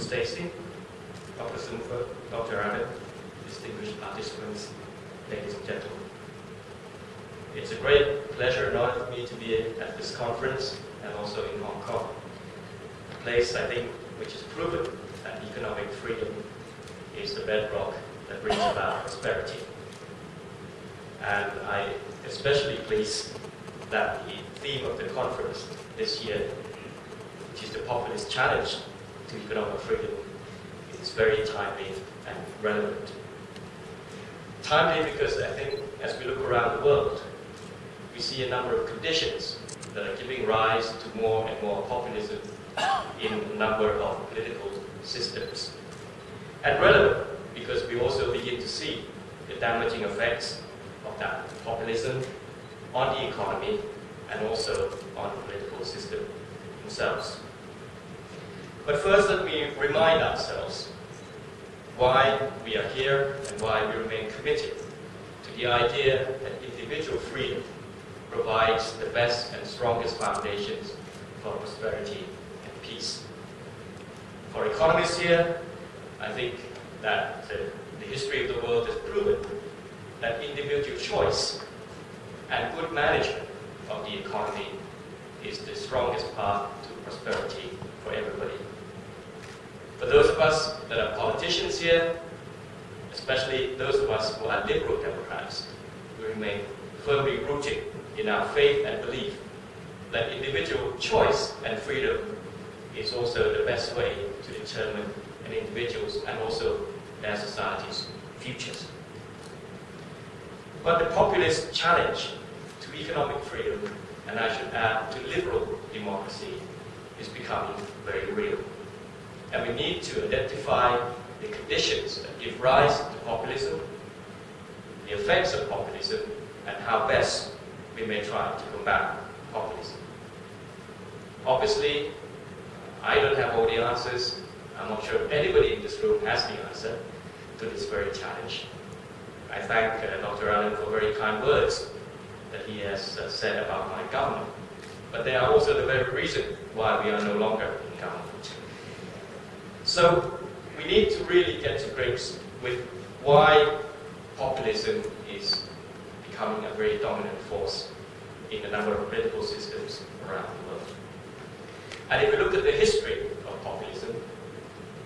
Dr. Stacey, Dr. Sumfa, Dr. Adam, distinguished participants, ladies and gentlemen. It's a great pleasure and honor for me to be at this conference and also in Hong Kong, a place I think which has proven that economic freedom is the bedrock that brings about prosperity. And I especially pleased that the theme of the conference this year, which is the populist challenge to economic freedom, is very timely and relevant. Timely because I think as we look around the world, we see a number of conditions that are giving rise to more and more populism in a number of political systems. And relevant because we also begin to see the damaging effects of that populism on the economy and also on the political system themselves. But first, let me remind ourselves why we are here and why we remain committed to the idea that individual freedom provides the best and strongest foundations for prosperity and peace. For economists here, I think that uh, the history of the world has proven that individual choice and good management of the economy is the strongest path to prosperity for everybody. For those of us that are politicians here, especially those of us who are liberal Democrats, we remain firmly rooted in our faith and belief that individual choice and freedom is also the best way to determine an individual's and also their society's futures. But the populist challenge to economic freedom, and I should add to liberal democracy, is becoming very real. And we need to identify the conditions that give rise to populism, the effects of populism, and how best we may try to combat populism. Obviously, I don't have all the answers. I'm not sure anybody in this room has the answer to this very challenge. I thank uh, Dr. Allen for very kind words that he has uh, said about my government. But they are also the very reason why we are no longer in government. So we need to really get to grips with why populism is becoming a very dominant force in a number of political systems around the world. And if we look at the history of populism,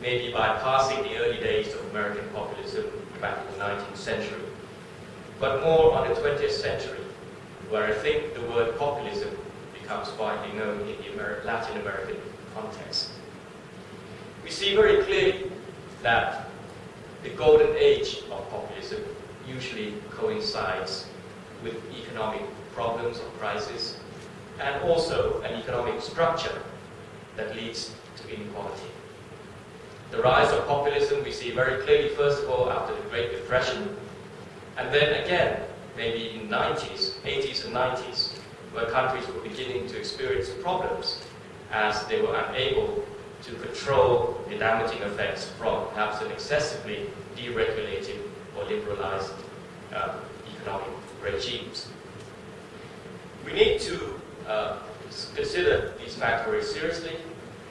maybe bypassing the early days of American populism back in the 19th century, but more on the 20th century, where I think the word populism becomes widely known in the Latin American context. We see very clearly that the golden age of populism usually coincides with economic problems or crisis, and also an economic structure that leads to inequality. The rise of populism we see very clearly, first of all, after the Great Depression, and then again, maybe in the 90s, 80s and 90s, where countries were beginning to experience problems as they were unable to control the damaging effects from perhaps an excessively deregulated or liberalized um, economic regimes. We need to uh, consider these factors very seriously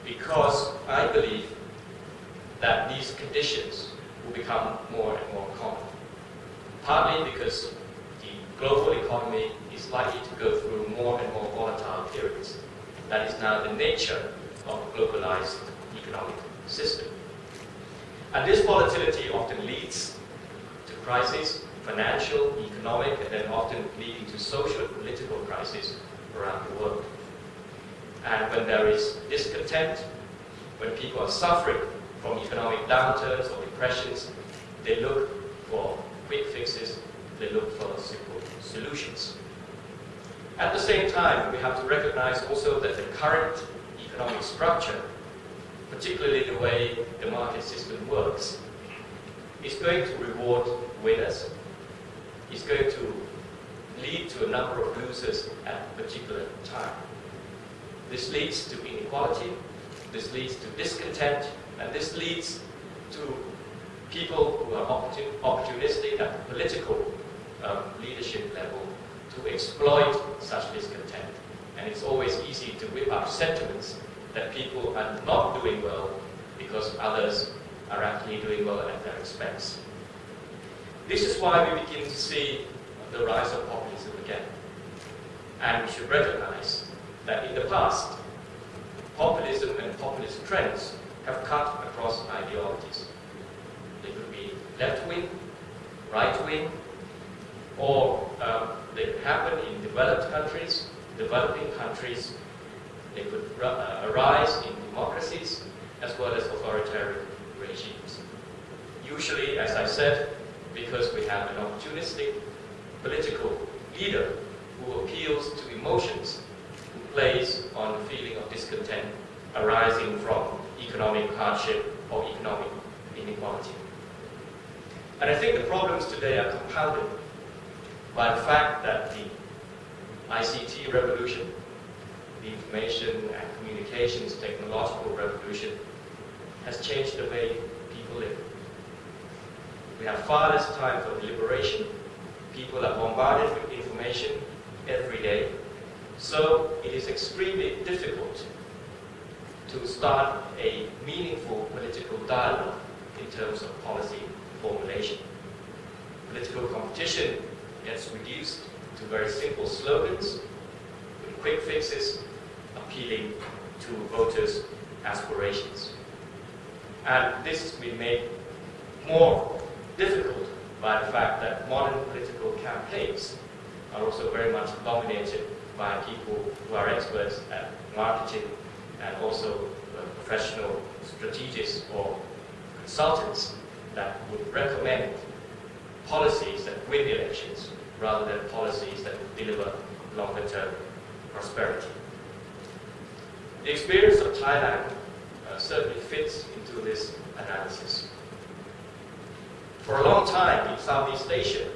because I believe that these conditions will become more and more common. Partly because the global economy is likely to go through more and more volatile periods. That is now the nature of globalized economic system. And this volatility often leads to crises financial, economic, and then often leading to social and political crises around the world. And when there is discontent, when people are suffering from economic downturns or depressions, they look for quick fixes, they look for simple solutions. At the same time, we have to recognize also that the current economic structure, particularly the way the market system works, is going to reward winners is going to lead to a number of losers at a particular time. This leads to inequality, this leads to discontent, and this leads to people who are opportunistic at political um, leadership level to exploit such discontent. And it's always easy to whip up sentiments that people are not doing well because others are actually doing well at their expense. This is why we begin to see the rise of populism again. And we should recognize that in the past, populism and populist trends have cut across ideologies. They could be left-wing, right-wing, or um, they happen in developed countries, developing countries. They could uh, arise in democracies as well as authoritarian regimes. Usually, as I said, because we have an opportunistic political leader who appeals to emotions, who plays on the feeling of discontent arising from economic hardship or economic inequality. And I think the problems today are compounded by the fact that the ICT revolution, the information and communications technological revolution, has changed the way people live. We have far less time for deliberation. People are bombarded with information every day. So it is extremely difficult to start a meaningful political dialogue in terms of policy formulation. Political competition gets reduced to very simple slogans with quick fixes appealing to voters' aspirations. And this has been made more difficult by the fact that modern political campaigns are also very much dominated by people who are experts at marketing and also uh, professional strategists or consultants that would recommend policies that win elections rather than policies that would deliver longer-term prosperity. The experience of Thailand uh, certainly fits into this analysis. For a long time in Southeast Asia,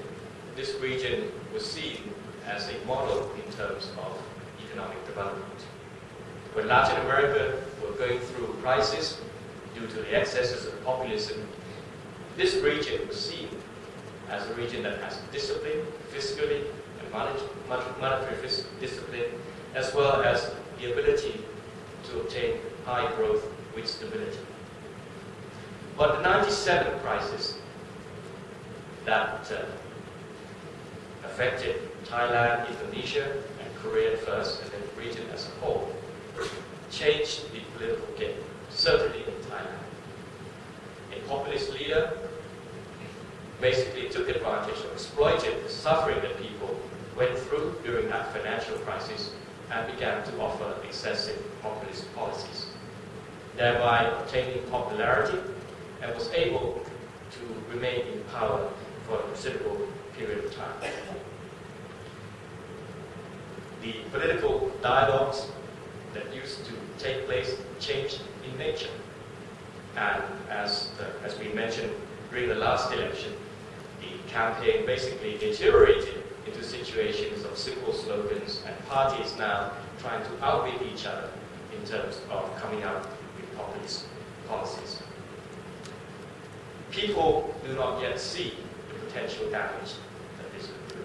this region was seen as a model in terms of economic development. When Latin America were going through crisis due to the excesses of populism, this region was seen as a region that has discipline, fiscally and monetary discipline, as well as the ability to obtain high growth with stability. But the 97 crisis that uh, affected Thailand, Indonesia, and Korea first, and then the region as a whole, changed the political game, certainly in Thailand. A populist leader basically took advantage or exploited the suffering that people went through during that financial crisis and began to offer excessive populist policies, thereby obtaining popularity and was able to remain in power for a considerable period of time. The political dialogues that used to take place changed in nature. And as, the, as we mentioned during the last election, the campaign basically deteriorated into situations of simple slogans and parties now trying to outbid each other in terms of coming up with populist policies. People do not yet see the potential damage that this could do.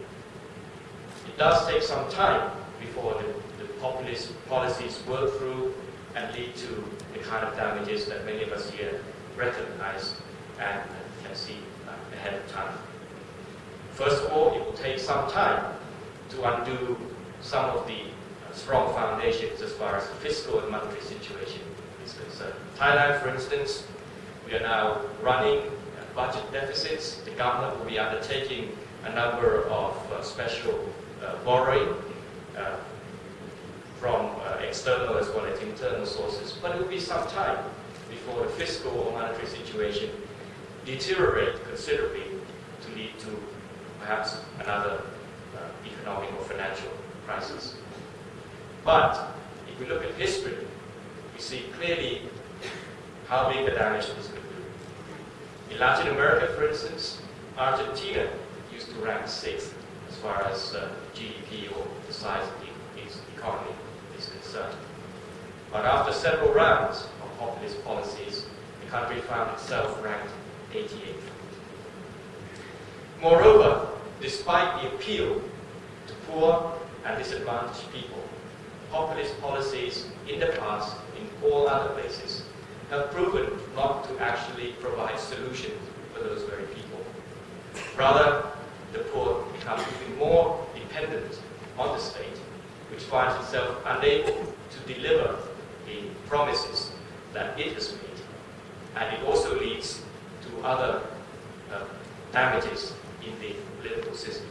It does take some time before the, the populist policies work through and lead to the kind of damages that many of us here recognize and can see ahead of time. First of all, it will take some time to undo some of the uh, strong foundations as far as the fiscal and monetary situation is concerned. Thailand, for instance, we are now running uh, budget deficits. The government will be undertaking a number of uh, special uh, borrowing uh, from uh, external as well as internal sources. But it will be some time before the fiscal or monetary situation deteriorate considerably to lead to perhaps another uh, economic or financial crisis. But if we look at history, we see clearly how big the damage this could do. In Latin America, for instance, Argentina used to rank sixth as far as uh, GDP or the size of the, its economy is concerned. But after several rounds of populist policies, the country found itself ranked 88th. Moreover, despite the appeal to poor and disadvantaged people, populist policies in the past, in all other places, have proven not to actually provide solutions for those very people. Rather, the poor become even more dependent on the state, which finds itself unable to deliver the promises that it has made. And it also leads to other uh, damages in the political system.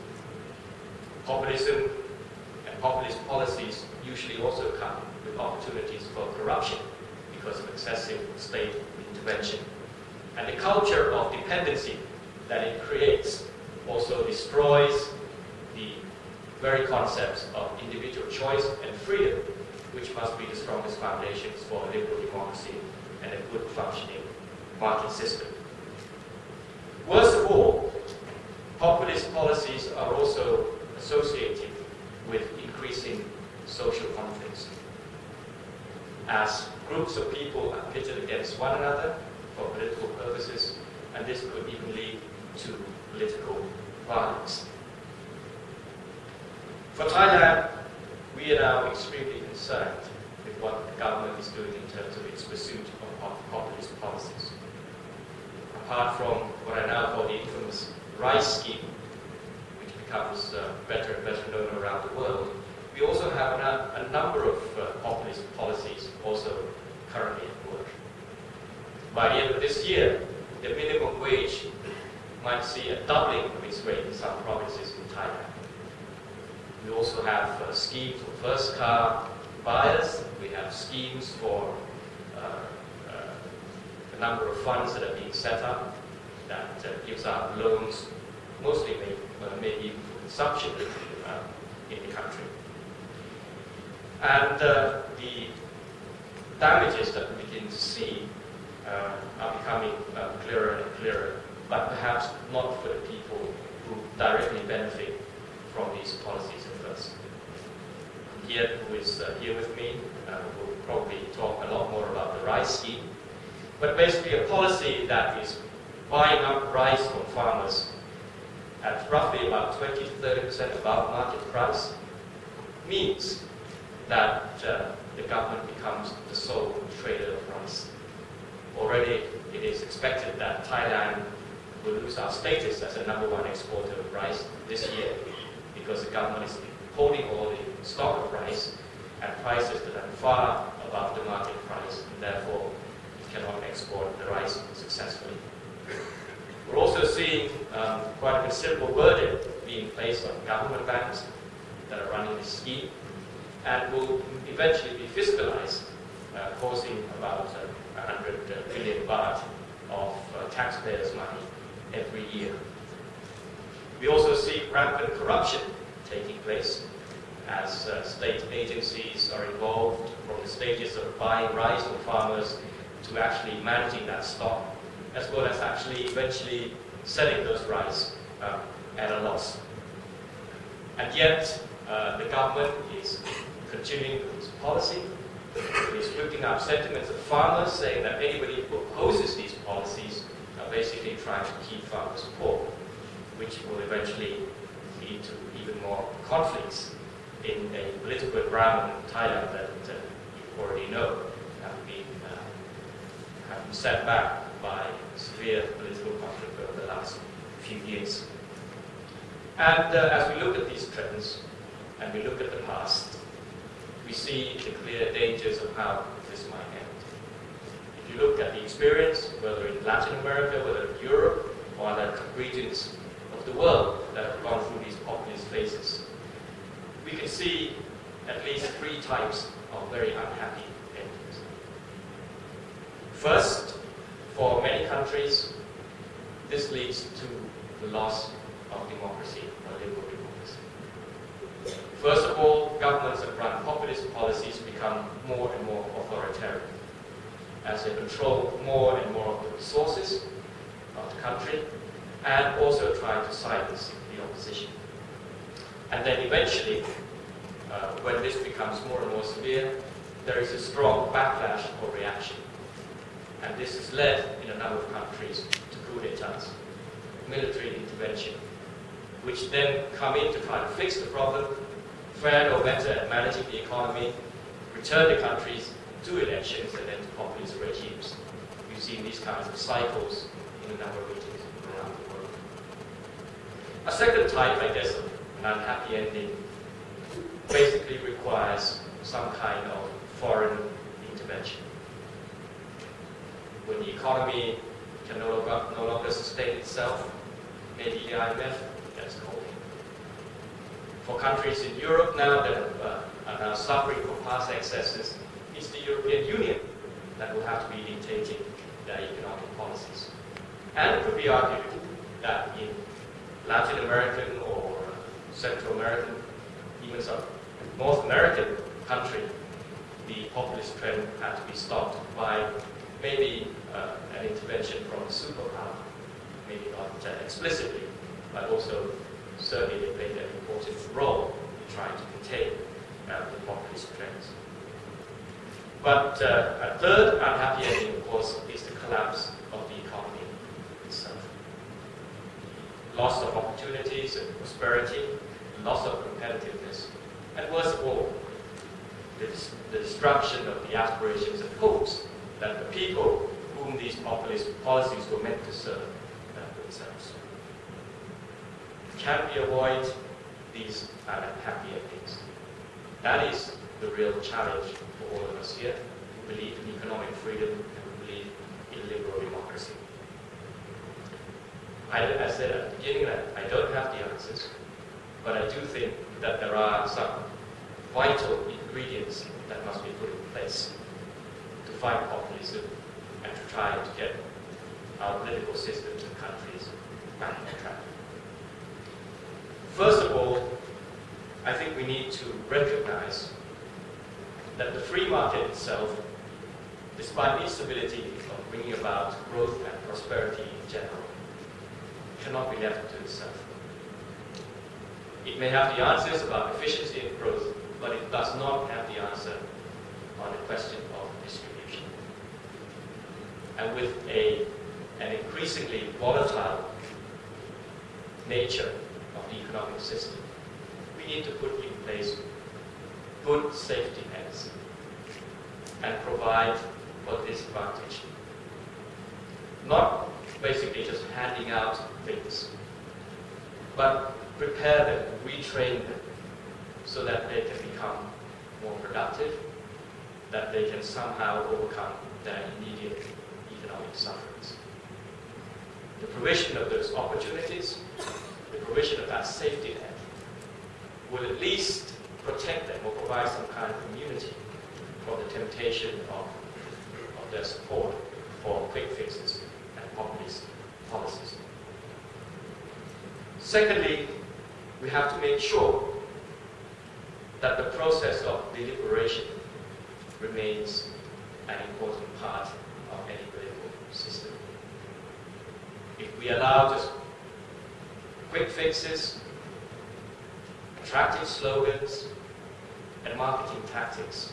Populism and populist policies usually also come with opportunities for corruption because of excessive state intervention. And the culture of dependency that it creates also destroys the very concepts of individual choice and freedom, which must be the strongest foundations for a liberal democracy and a good functioning market system. Worst of all, populist policies are also associated with increasing social conflicts. As groups of people are pitted against one another for political purposes, and this could even lead to political violence. For Thailand, we are now extremely concerned with what the government is doing in terms of its pursuit of populist policies. Apart from what I now call the infamous rice scheme, which becomes uh, better and better known around the world, we also have a, number of uh, populist policies also currently at work. By the end of this year, the minimum wage might see a doubling of its rate in some provinces in Thailand. We also have a scheme for first car buyers. We have schemes for uh, uh, a number of funds that are being set up that uh, gives out loans, mostly maybe, uh, maybe consumption uh, in the country. And uh, the damages that we begin to see uh, are becoming uh, clearer and clearer, but perhaps not for the people who directly benefit from these policies at first. Here, who is here with me, will probably talk a lot more about the rice scheme, but basically a policy that is buying up rice from farmers at roughly about 20 to 30 percent above market price means that uh, the government becomes the sole trader of rice. Already it is expected that Thailand will lose our status as the number one exporter of rice this year because the government is holding all the stock of rice at prices that are far above the market price and therefore it cannot export the rice successfully. We're also seeing um, quite a considerable burden being placed on government banks that are running this scheme and will eventually be fiscalized, uh, causing about uh, 100 uh, baht of uh, taxpayers' money every year. We also see rampant corruption taking place as uh, state agencies are involved from the stages of buying rice from farmers to actually managing that stock, as well as actually eventually selling those rice uh, at a loss. And yet, uh, the government is continuing its policy. It is whipping up sentiments of farmers, saying that anybody who opposes these policies are basically trying to keep farmers poor, which will eventually lead to even more conflicts in a political environment in Thailand that uh, you already know have been, uh, have been set back by severe political conflict over the last few years. And uh, as we look at these trends, and we look at the past, we see the clear dangers of how this might end. If you look at the experience, whether in Latin America, whether in Europe, or other regions of the world that have gone through these populist phases, we can see at least three types of very unhappy endings. First, for many countries, this leads to the loss of democracy or liberal democracy. First of all, governments that run populist policies become more and more authoritarian as they control more and more of the resources of the country and also try to silence the opposition. And then eventually, uh, when this becomes more and more severe, there is a strong backlash or reaction. And this has led in a number of countries to coup d'etats, military intervention, which then come in to try to fix the problem, fare no better at managing the economy, return the countries to elections and then to populist regimes. We've seen these kinds of cycles in a number of regions around the world. A second type, I guess, of an unhappy ending basically requires some kind of foreign intervention. When the economy can no longer, no longer sustain itself, maybe the IMF gets called For countries in Europe now that have, uh, are now suffering from past excesses, it's the European Union that will have to be dictating their economic policies. And it could be argued that in Latin American or Central American, even some North American country, the populist trend had to be stopped by maybe uh, an intervention from the superpower, maybe not explicitly, but also certainly they played an important role in trying to contain uh, the populist trends. But uh, a third unhappy ending, of course, is the collapse of the economy itself. Loss of opportunities and prosperity, loss of competitiveness, and worst of all, the, the destruction of the aspirations and hopes that the people whom these populist policies were meant to serve uh, themselves. Can we avoid these unhappy endings? That is the real challenge for all of us here who believe in economic freedom and who believe in liberal democracy. I, I said at the beginning that I don't have the answers, but I do think that there are some vital ingredients that must be put in place to fight populism and to try to get our political systems and countries back on track. First of all, I think we need to recognize that the free market itself, despite its ability of bringing about growth and prosperity in general, cannot be left to itself. It may have the answers about efficiency and growth, but it does not have the answer on the question of. And with a, an increasingly volatile nature of the economic system, we need to put in place good safety nets and provide for this advantage. Not basically just handing out things, but prepare them, retrain them, so that they can become more productive, that they can somehow overcome their immediate economic. The provision of those opportunities, the provision of that safety net, will at least protect them or provide some kind of immunity from the temptation of, of their support for quick fixes and populist policies. Secondly, we have to make sure that the process of deliberation remains an important part of any political system. If we allow just quick fixes, attractive slogans, and marketing tactics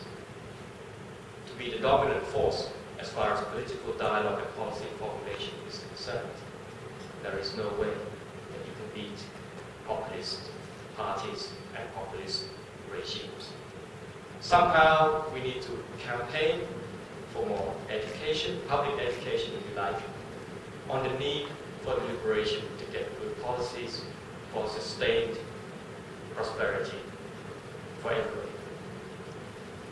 to be the dominant force as far as political dialogue and policy formulation is concerned, there is no way that you can beat populist parties and populist regimes. Somehow we need to campaign for more education, public education if you like, on the need for liberation to get good policies for sustained prosperity for everybody.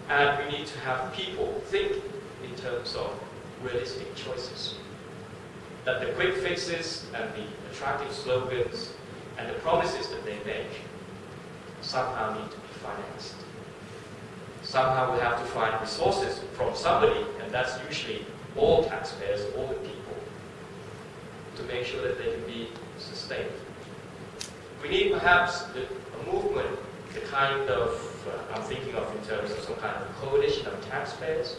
And we need to have people think in terms of realistic choices. That the quick fixes and the attractive slogans and the promises that they make somehow need to be financed. Somehow we have to find resources from somebody, and that's usually all taxpayers, all the people, to make sure that they can be sustained. We need perhaps a movement, the kind of, uh, I'm thinking of in terms of some kind of coalition of taxpayers,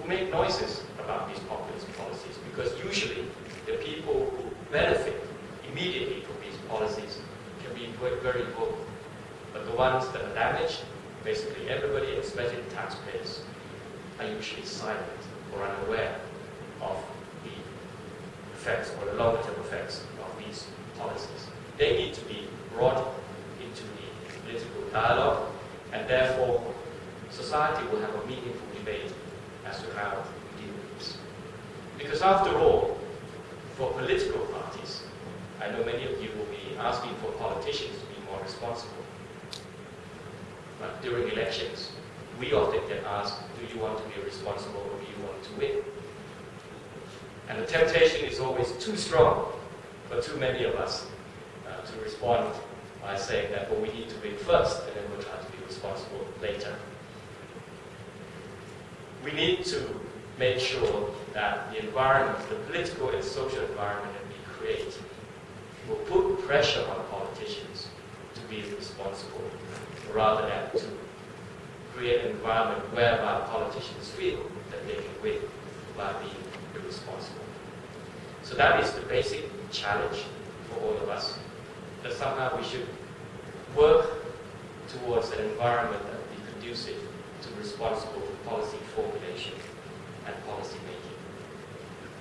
who make noises about these populist policies, because usually the people who benefit immediately from these policies can be very vocal. But the ones that are damaged, basically everybody, especially taxpayers, are usually silent or unaware of effects or the longer-term effects of these policies. They need to be brought into the political dialogue, and therefore society will have a meaningful debate as to how we deal with this. Because after all, for political parties, I know many of you will be asking for politicians to be more responsible. But during elections, we often get asked, do you want to be responsible or do you want to win? And the temptation is always too strong for too many of us uh, to respond by saying that, well, we need to win first and then we'll try to be responsible later. We need to make sure that the environment, the political and social environment that we create, will put pressure on politicians to be responsible rather than to create an environment whereby politicians feel that they can win by being irresponsible. So that is the basic challenge for all of us, that somehow we should work towards an environment that will be conducive to responsible policy formulation and policy making,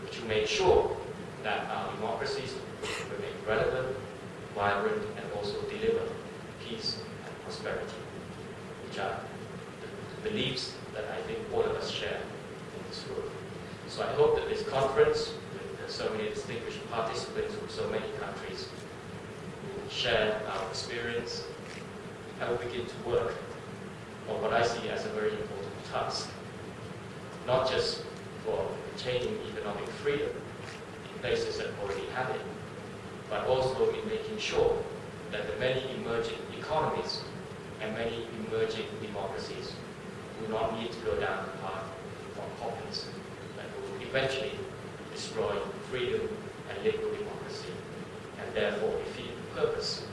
which will make sure that our democracies remain relevant, vibrant, and also deliver peace and prosperity, which are the beliefs that I think all of us share. So I hope that this conference, with so many distinguished participants from so many countries, will share our experience and will begin to work on what I see as a very important task, not just for attaining economic freedom in places that already have it, but also in making sure that the many emerging economies and many emerging democracies do not need to go down the path of populism eventually destroy freedom and liberal democracy and therefore defeat the purpose